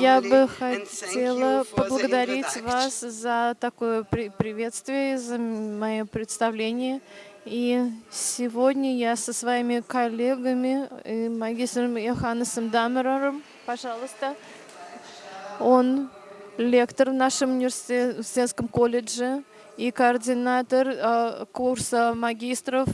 Я бы хотела поблагодарить вас за такое приветствие, за мое представление. И сегодня я со своими коллегами, магистром Йоханнесом Дамерером, пожалуйста, он лектор в нашем университетском колледже и координатор э, курса магистров.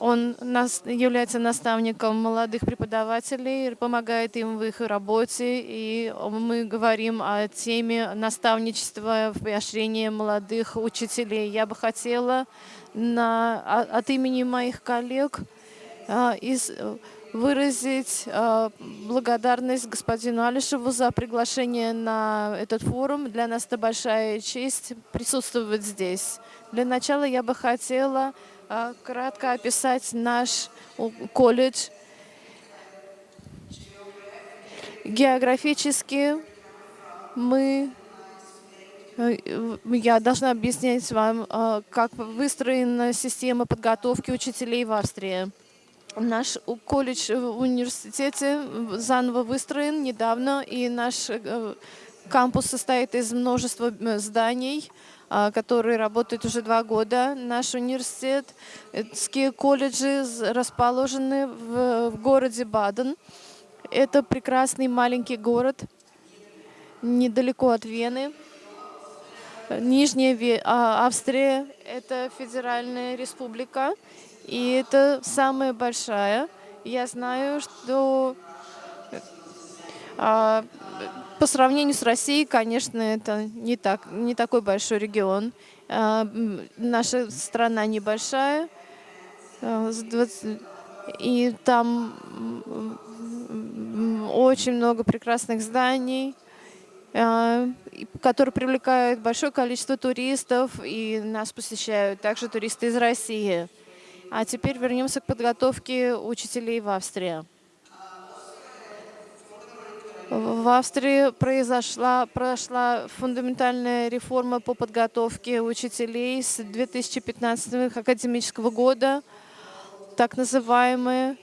Он нас, является наставником молодых преподавателей, помогает им в их работе, и мы говорим о теме наставничества в поощрении молодых учителей. Я бы хотела на, от имени моих коллег э, из выразить э, благодарность господину Алишеву за приглашение на этот форум. Для нас это большая честь присутствовать здесь. Для начала я бы хотела кратко описать наш колледж. Географически мы э, я должна объяснять вам, э, как выстроена система подготовки учителей в Австрии. Наш колледж в университете заново выстроен недавно, и наш э, кампус состоит из множества зданий, а, которые работают уже два года. Наш университетские колледжи расположены в, в городе Баден. Это прекрасный маленький город, недалеко от Вены. Нижняя а, Австрия — это федеральная республика, и это самая большая. Я знаю, что по сравнению с Россией, конечно, это не, так, не такой большой регион. А, наша страна небольшая, а, 20, и там очень много прекрасных зданий, а, которые привлекают большое количество туристов, и нас посещают также туристы из России. А теперь вернемся к подготовке учителей в Австрии. В Австрии произошла, прошла фундаментальная реформа по подготовке учителей с 2015 академического года, так называемая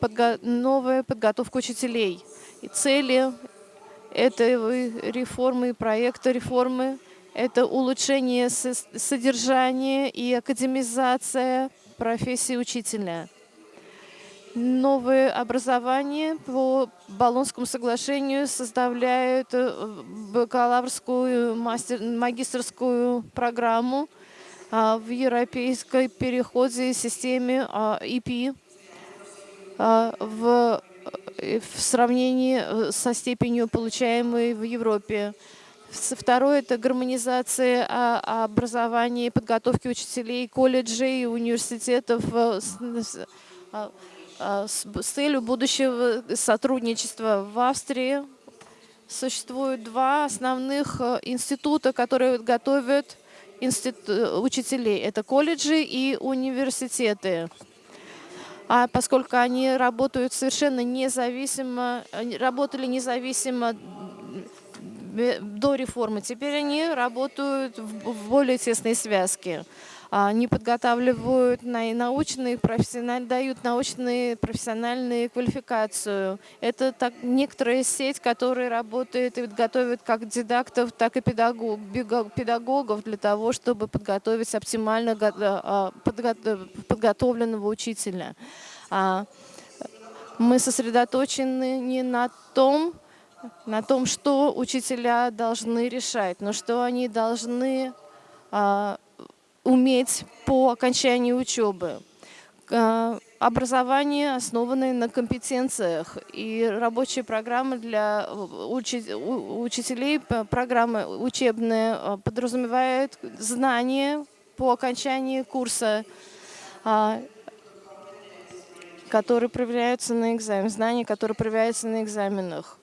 подго новая подготовка учителей. И цели этой реформы, проекта реформы – это улучшение содержания и академизация профессии учителя. Новое образование по Болонскому соглашению составляет э, бакалаврскую, мастер, магистрскую программу а, в европейской переходе системе EP а, в, э, в сравнении э, со степенью, получаемой в Европе. Второе – это гармонизация образования и подготовки учителей колледжей и университетов а, а, с, с целью будущего сотрудничества в Австрии. Существует два основных э, института, которые готовят институ учителей. Это колледжи и университеты. А поскольку они работают совершенно независимо, работали независимо до реформы. Теперь они работают в более тесной связке. Они подготавливают научные, профессиональные, дают научные, профессиональные квалификацию. Это так, некоторая сеть, которая работает и готовит как дидактов, так и педагог, педагогов для того, чтобы подготовить оптимально а, подготовленного учителя. А, мы сосредоточены не на том, на том, что учителя должны решать, но что они должны а, уметь по окончании учебы. А, образование, основанное на компетенциях, и рабочие программы для учи учителей, программы учебные а, подразумевают знания по окончании курса, а, которые проверяются на экзаменах, знания, которые проверяются на экзаменах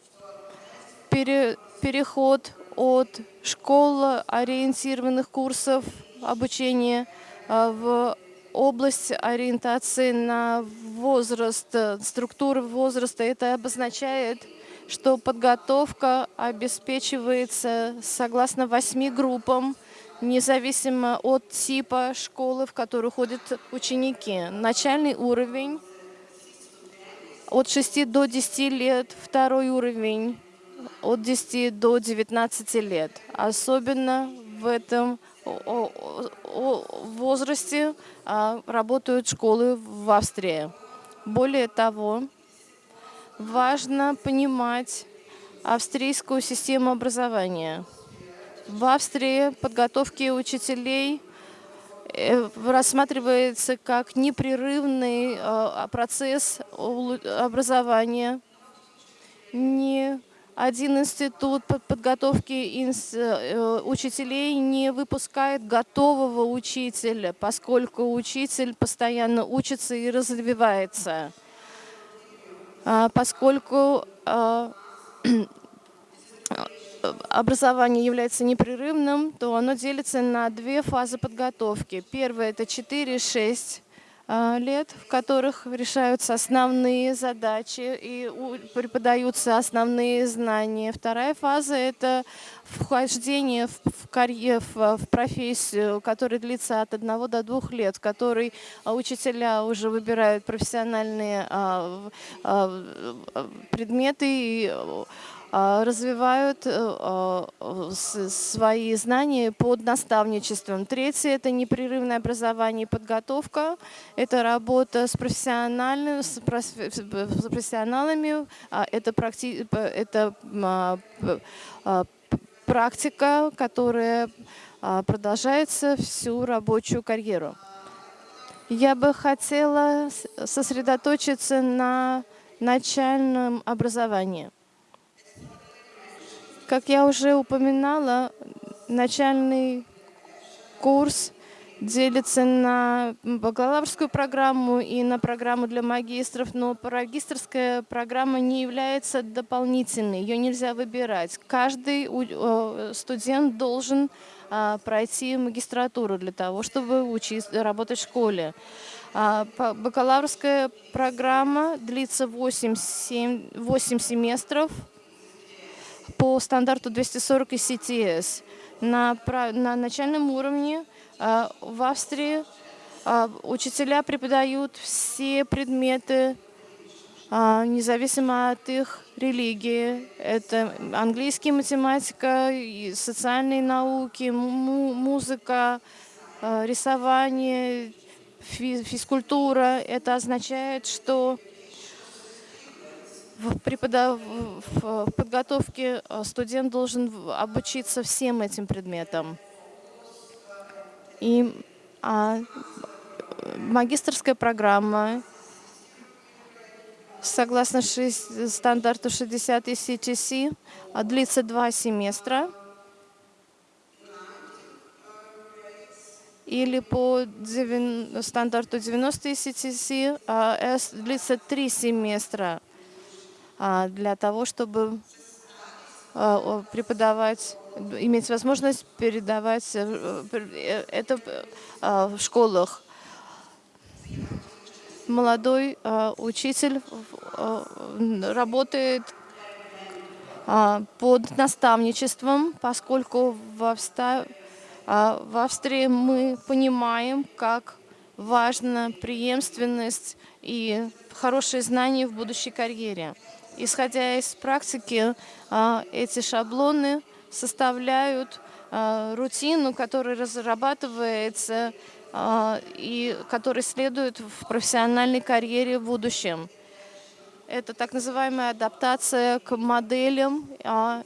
пере, переход от школ-ориентированных курсов обучения а, в область ориентации на возраст, структуры возраста. Это обозначает, что подготовка обеспечивается согласно восьми группам, независимо от типа школы, в которую ходят ученики. Начальный уровень от 6 до 10 лет второй уровень, от 10 до 19 лет. Особенно в этом возрасте а, работают школы в Австрии. Более того, важно понимать австрийскую систему образования. В Австрии подготовки учителей э, рассматривается как непрерывный а, процесс образования. Ни один институт подготовки э, учителей не выпускает готового учителя, поскольку учитель постоянно учится и развивается. А, поскольку а, образование является непрерывным, то оно делится на две фазы подготовки. Первая – это 4-6 а, лет, в которых решаются основные задачи и преподаются основные знания. Вторая фаза – это вхождение в, карьер, в, профессию, которая длится от одного до двух лет, в которой учителя уже выбирают профессиональные а, а, предметы а, развивают э, а, свои знания под наставничеством. Третье – это непрерывное образование и подготовка. Это работа с, профессиональными, с профессионалами, а, это, практи, это практика, которая продолжается всю рабочую карьеру. Я бы хотела сосредоточиться на начальном образовании. Как я уже упоминала, начальный курс делится на бакалаврскую программу и на программу для магистров, но магистрская программа не является дополнительной, ее нельзя выбирать. Каждый студент должен а, пройти магистратуру для того, чтобы учиться, работать в школе. А, бакалаврская программа длится 8, 7, 8 семестров, по стандарту 240 ECTS. На, на начальном уровне а, в Австрии а, учителя преподают все предметы, а, независимо от их религии. Это английский, математика, социальные науки, музыка, рисование, физкультура. Это означает, что в, преподав... в подготовке э, студент должен обучиться всем этим предметам. И а, магистрская программа, согласно 6, стандарту 60 CTC, а, длится два семестра. Или по 9, стандарту 90 CTC а, длится три семестра. А, для того, чтобы а, преподавать, иметь возможность передавать э, э, это а, в школах. Молодой учитель работает под наставничеством, поскольку в Австрии мы понимаем, как важна преемственность и хорошие знания в будущей карьере. Исходя из практики, а, эти шаблоны составляют а, рутину, которая разрабатывается а, и которая следует в профессиональной карьере в будущем. Это так называемая адаптация к моделям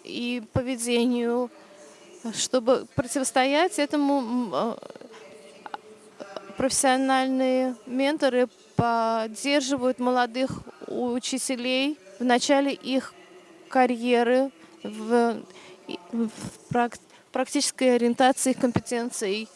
и поведению. Чтобы противостоять этому, профессиональные менторы поддерживают молодых учителей в начале их карьеры, в, в практической ориентации их компетенций.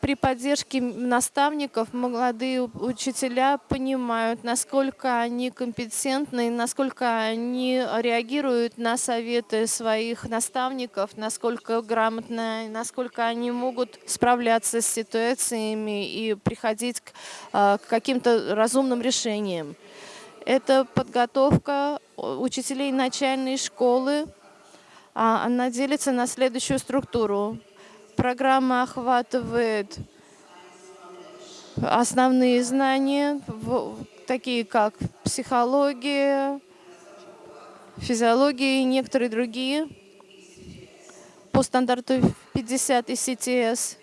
При поддержке наставников молодые учителя понимают, насколько они компетентны, насколько они реагируют на советы своих наставников, насколько грамотно, насколько они могут справляться с ситуациями и приходить к, а, к каким-то разумным решениям. Это подготовка учителей начальной школы. А, она делится на следующую структуру. Программа охватывает основные знания, такие как психология, физиология и некоторые другие по стандарту 50 ИСТС,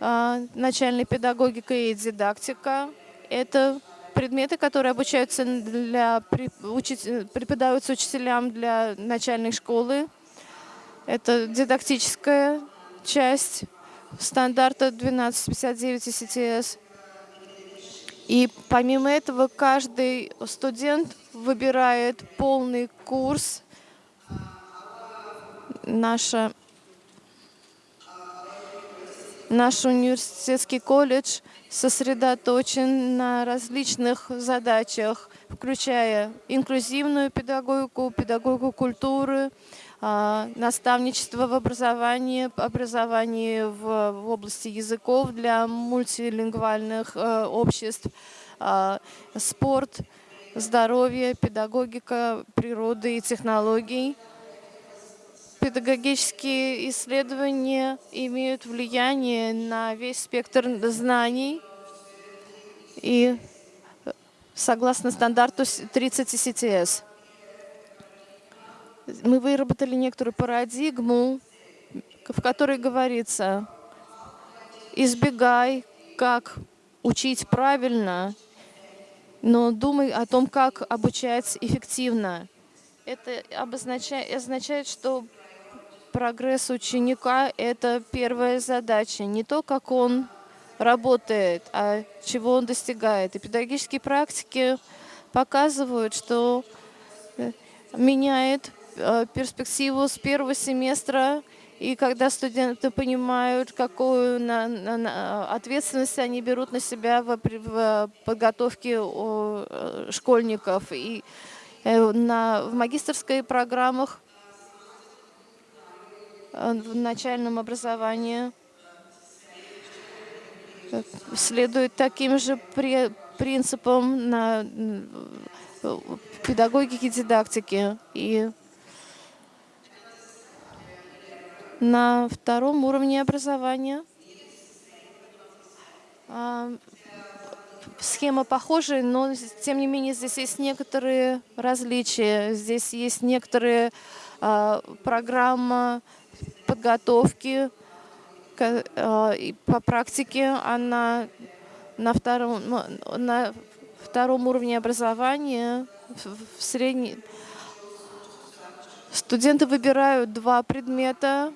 а, начальная педагогика и дидактика. Это предметы, которые обучаются для, преподаются учителям для начальной школы. Это дидактическая часть стандарта 1259 ИСТС. И помимо этого каждый студент выбирает полный курс. Наша Наш университетский колледж сосредоточен на различных задачах, включая инклюзивную педагогику, педагогику культуры, а, наставничество в образовании, образование в, в области языков для мультилингвальных э, обществ, а, спорт, здоровье, педагогика, природы и технологий – Педагогические исследования имеют влияние на весь спектр знаний и согласно стандарту 30 CTS. Мы выработали некоторую парадигму, в которой говорится, избегай, как учить правильно, но думай о том, как обучать эффективно. Это обозначает, означает, что прогресс ученика — это первая задача. Не то, как он работает, а чего он достигает. И педагогические практики показывают, что э, меняет э, перспективу с первого семестра, и когда студенты понимают, какую на, на, на ответственность они берут на себя в, в подготовке э, школьников. И на, в магистрской программах в начальном образовании следует таким же принципам на педагогике дидактики. И на втором уровне образования а, схема похожая, но тем не менее здесь есть некоторые различия. Здесь есть некоторые а, программы подготовки э, и по практике она на втором, ну, на втором уровне образования в средней студенты выбирают два предмета,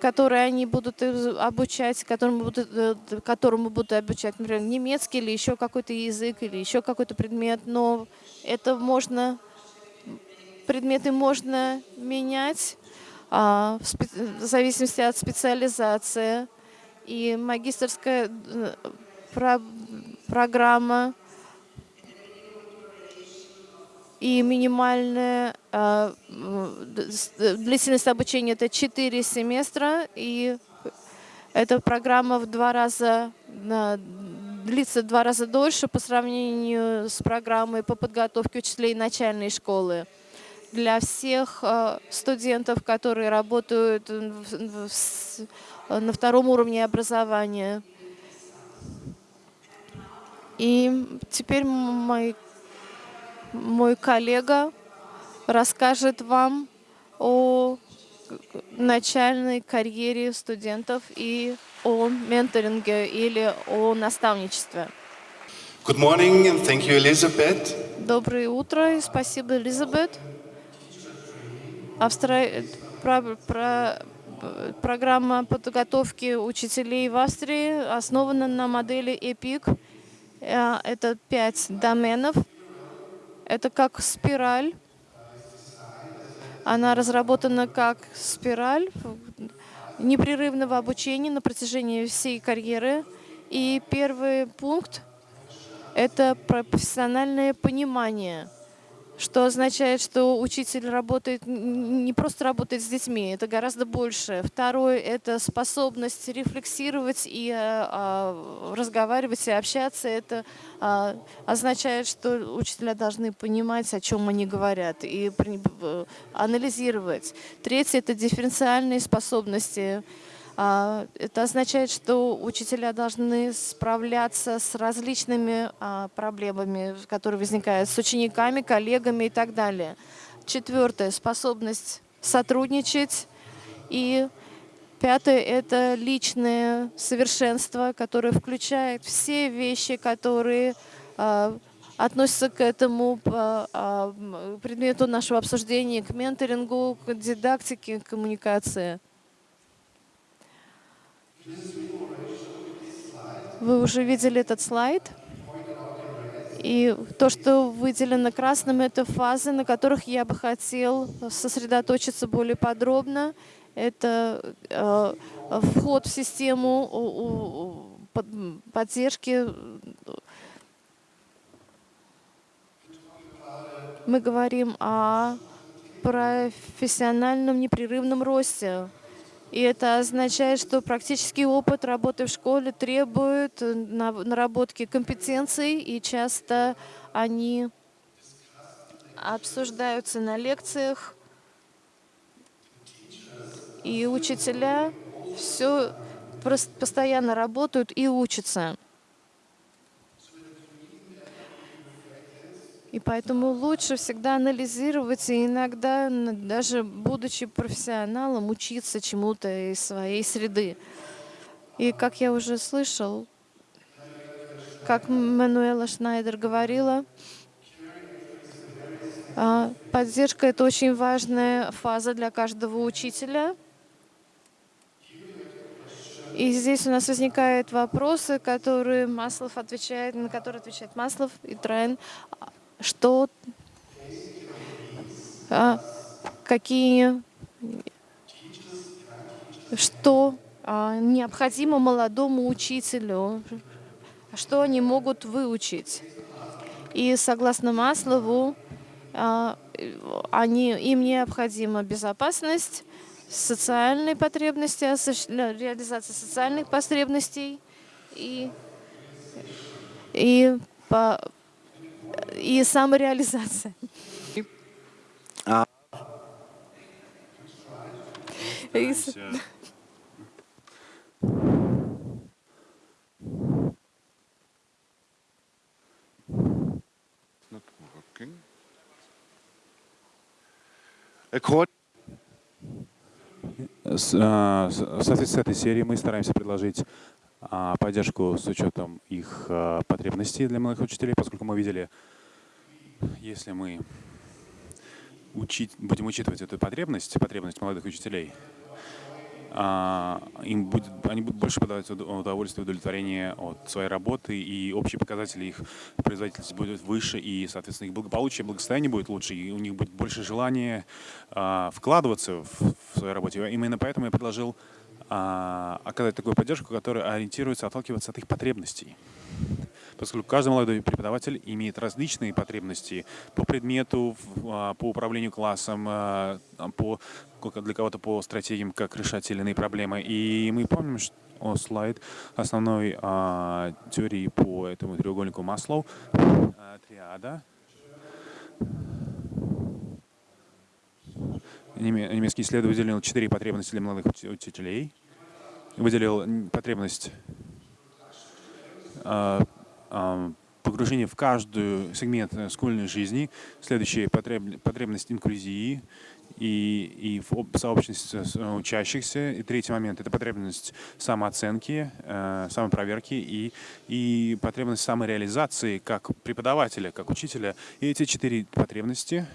которые они будут обучать, которому будут, э, которому будут обучать, например, немецкий или еще какой-то язык, или еще какой-то предмет, но это можно, предметы можно менять. а, в зависимости от специализации. И магистрская э, программа и минимальная а, длительность обучения это 4 семестра, и эта программа в два раза длится в два раза дольше по сравнению с программой по подготовке учителей начальной школы для всех э, студентов, которые работают на втором уровне образования. И теперь мой, мой коллега расскажет вам о начальной карьере студентов и о менторинге или о наставничестве. Good morning and thank you, Elizabeth. Доброе утро и спасибо, Элизабет. Австра... Про... Про... Программа подготовки учителей в Австрии основана на модели EPIC. Э, это пять доменов. Это как спираль. Она разработана как спираль непрерывного обучения на протяжении всей карьеры. И первый пункт — это профессиональное понимание — что означает, что учитель работает, не просто работает с детьми, это гораздо больше. Второе — это способность рефлексировать и а, разговаривать и общаться. Это а, означает, что учителя должны понимать, о чем они говорят, и анализировать. Третье — это дифференциальные способности. А, это означает, что учителя должны справляться с различными а, проблемами, которые возникают с учениками, коллегами и так далее. Четвертое — способность сотрудничать. И пятое — это личное совершенство, которое включает все вещи, которые а, относятся к этому предмету нашего обсуждения, к менторингу, к дидактике, к коммуникации. Вы уже видели этот слайд. И то, что выделено красным, это фазы, на которых я бы хотел сосредоточиться более подробно. Это э, вход в систему поддержки. Мы говорим о профессиональном непрерывном росте. И это означает, что практический опыт работы в школе требует э, наработки компетенций, и часто они обсуждаются на лекциях. И учителя все постоянно работают и учатся. И поэтому лучше всегда анализировать и иногда, даже будучи профессионалом, учиться чему-то из своей среды. И как я уже слышал, как Мануэла Шнайдер говорила, а, поддержка — это очень важная фаза для каждого учителя. И здесь у нас возникают вопросы, которые Маслов отвечает, на которые отвечает Маслов и Трайн что, а, какие, что а, необходимо молодому учителю, что они могут выучить. И согласно Маслову, а, они, им необходима безопасность, социальные потребности, реализация социальных потребностей и, и по, и самореализация. А... А, в соответствии с этой серией мы стараемся предложить поддержку с учетом их а, потребностей для молодых учителей, поскольку мы видели, если мы учить, будем учитывать эту потребность, потребность молодых учителей, а, им будет, они будут больше подавать удовольствие, удовлетворение от своей работы, и общие показатели их производительности будут выше, и, соответственно, их благополучие, благосостояние будет лучше, и у них будет больше желания вкладываться в, в свою работу. Именно поэтому я предложил а, оказать такую поддержку, которая ориентируется, отталкиваться от их потребностей. Поскольку каждый молодой преподаватель имеет различные потребности по предмету, а, по управлению классом, а, по, для кого-то по стратегиям, как решать те или иные проблемы. И мы помним, что о, слайд основной а, теории по этому треугольнику Маслоу, а, триада. Немецкий исследователь четыре потребности для молодых учителей выделил потребность а, а, погружения в каждую сегмент э, школьной жизни, следующая потребность инклюзии и, и в сообществе э, учащихся. И третий момент — это потребность самооценки, э, самопроверки и, и потребность самореализации как преподавателя, как учителя. И эти четыре потребности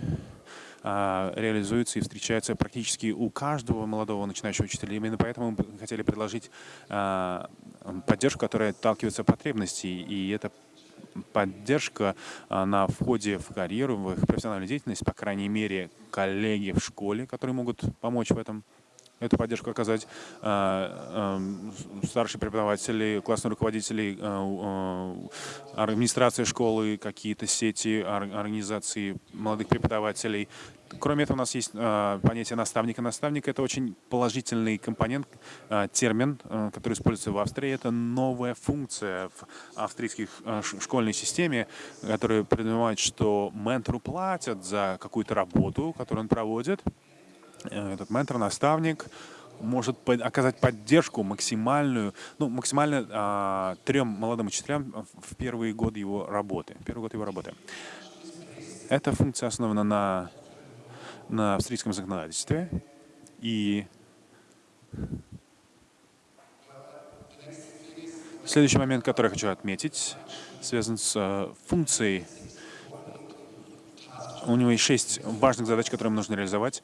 а, реализуется и встречается практически у каждого молодого начинающего учителя. Именно поэтому мы хотели предложить а, поддержку, которая отталкивается от потребностей. И это поддержка а, на входе в карьеру, в их профессиональную деятельность, по крайней мере, коллеги в школе, которые могут помочь в этом эту поддержку оказать э, э, старшие преподаватели, классные руководители, э, администрация школы, какие-то сети, организации молодых преподавателей. Кроме этого, у нас есть понятие наставника. Наставник — это очень положительный компонент, термин, который используется в Австрии. Это новая функция в австрийских школьной системе, которая предполагает, что ментору платят за какую-то работу, которую он проводит, этот ментор, наставник, может оказать поддержку максимальную, ну, максимально а, трем молодым учителям в первые годы его работы. Первый год его работы. Эта функция основана на, на австрийском законодательстве. И следующий момент, который я хочу отметить, связан с э, функцией. У него есть шесть важных задач, которые нужно реализовать.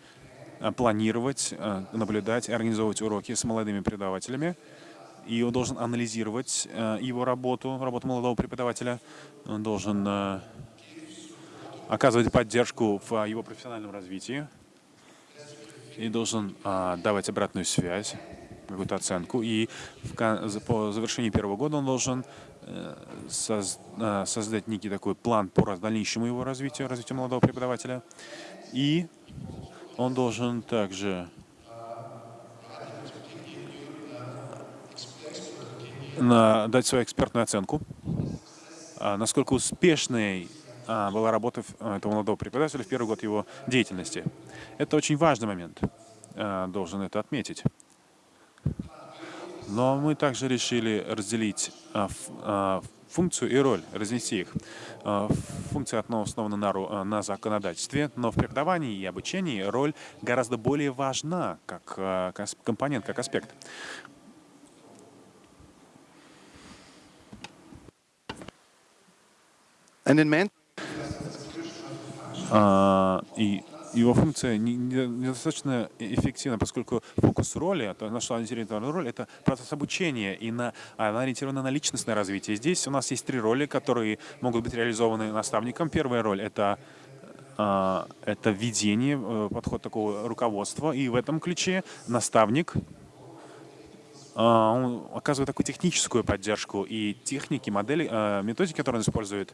Э, планировать, э, наблюдать, организовывать уроки с молодыми преподавателями. И он должен анализировать его работу, работу молодого преподавателя. Он должен оказывать поддержку в его профессиональном развитии и должен давать обратную связь, какую-то оценку. И по завершении первого года он должен создать некий такой план по дальнейшему его развитию, развитию молодого преподавателя. И он должен также на, дать свою экспертную оценку, а, насколько успешной а, была работа этого молодого преподавателя в первый год его деятельности. Это очень важный момент, а, должен это отметить. Но мы также решили разделить функцию и роль, разнести их. Э, функция основана на, э, на законодательстве, но в преподавании и обучении роль гораздо более важна как, э, компонент, как аспект. And in uh, и его функция недостаточно эффективна, поскольку фокус роли, то, на что ориентирована роль, это процесс обучения, и на, она ориентирована на личностное развитие. Здесь у нас есть три роли, которые могут быть реализованы наставником. Первая роль — это а, это введение, э, подход такого руководства. И в этом ключе наставник он оказывает такую техническую поддержку и техники, модели, а, методики, которые он использует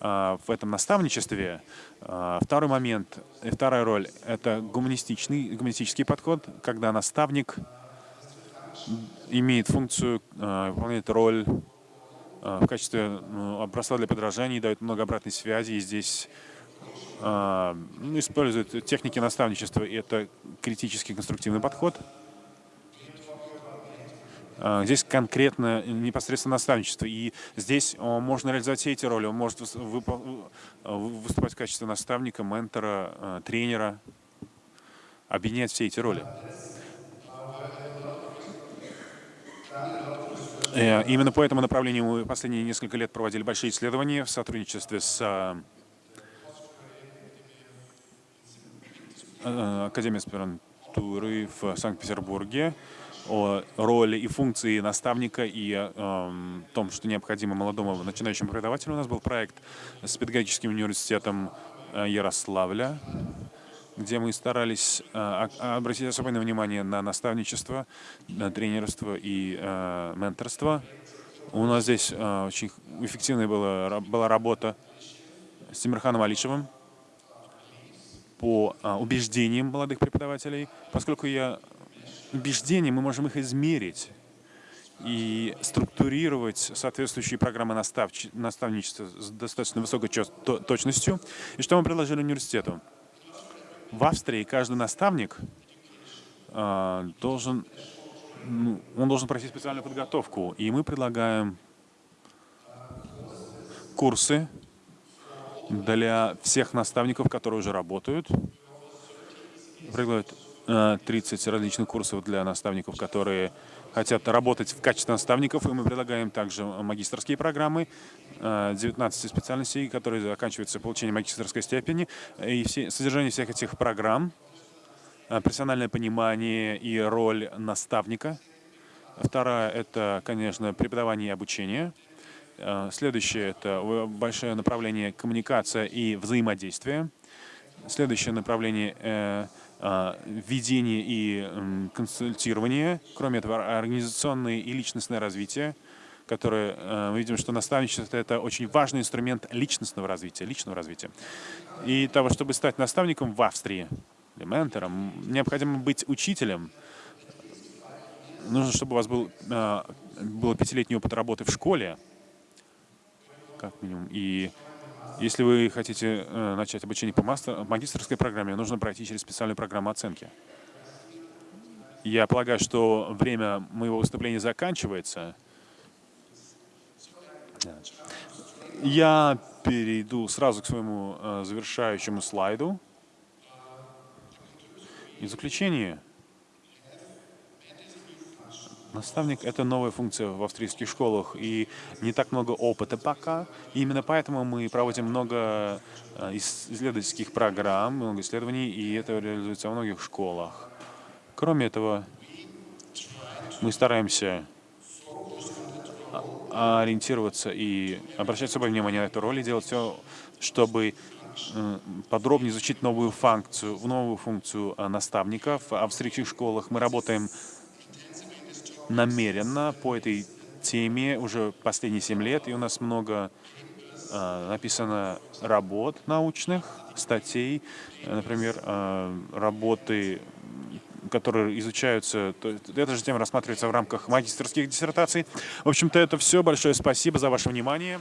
а, в этом наставничестве. Второй момент, вторая роль — это гуманистичный, гуманистический подход, когда наставник имеет функцию, выполняет роль в качестве ну, образца для подражания, дает много обратной связи, и здесь ну, использует техники наставничества, и это критический конструктивный подход — а, здесь конкретно непосредственно наставничество. И здесь можно реализовать все эти роли. Он может выступать в качестве наставника, ментора, а, тренера, объединять все эти роли. Э, именно по этому направлению мы последние несколько лет проводили большие исследования в сотрудничестве с Академией аспирантуры в Санкт-Петербурге о роли и функции наставника и о э, том, что необходимо молодому начинающему преподавателю. У нас был проект с педагогическим университетом э, Ярославля, где мы старались э, обратить особенное внимание на наставничество, на тренерство и э, менторство. У нас здесь очень эффективная была, была работа с Тимирханом Алишевым по убеждениям молодых преподавателей, поскольку я убеждения, мы можем их измерить и структурировать соответствующие программы наставничества с достаточно высокой точностью. И что мы предложили университету? В Австрии каждый наставник э, должен, ну, он должен пройти специальную подготовку. И мы предлагаем курсы для всех наставников, которые уже работают. Предлагают 30 различных курсов для наставников, которые хотят работать в качестве наставников, и мы предлагаем также магистрские программы, 19 специальностей, которые заканчиваются получением магистрской степени, и все, содержание всех этих программ, профессиональное понимание и роль наставника. Вторая — это, конечно, преподавание и обучение. Следующее — это большое направление коммуникация и взаимодействие. Следующее направление а, введение и консультирование, кроме этого организационное и личностное развитие, которое э, мы видим, что наставничество — это очень важный инструмент личностного развития, личного развития. И того, чтобы стать наставником в Австрии, или ментором, необходимо быть учителем. Нужно, чтобы у вас был, э, был пятилетний опыт работы в школе, как минимум, и если вы хотите э, начать обучение по мастер, магистрской программе, нужно пройти через специальную программу оценки. Я полагаю, что время моего выступления заканчивается. Я перейду сразу к своему э, завершающему слайду. И в заключение, наставник — это новая функция в австрийских школах, и не так много опыта пока. И именно поэтому мы проводим много э, исследовательских программ, много исследований, и это реализуется во многих школах. Кроме этого, мы стараемся ориентироваться и обращать особое внимание на эту роль и делать все, чтобы э, подробнее изучить новую функцию, новую функцию э, наставников в австрийских школах. Мы работаем намеренно по этой теме уже последние семь лет, и у нас много э, написано работ научных, статей, например, работы которые изучаются, то, эта же тема рассматривается в рамках магистрских диссертаций. В общем-то, это все. Большое спасибо за ваше внимание.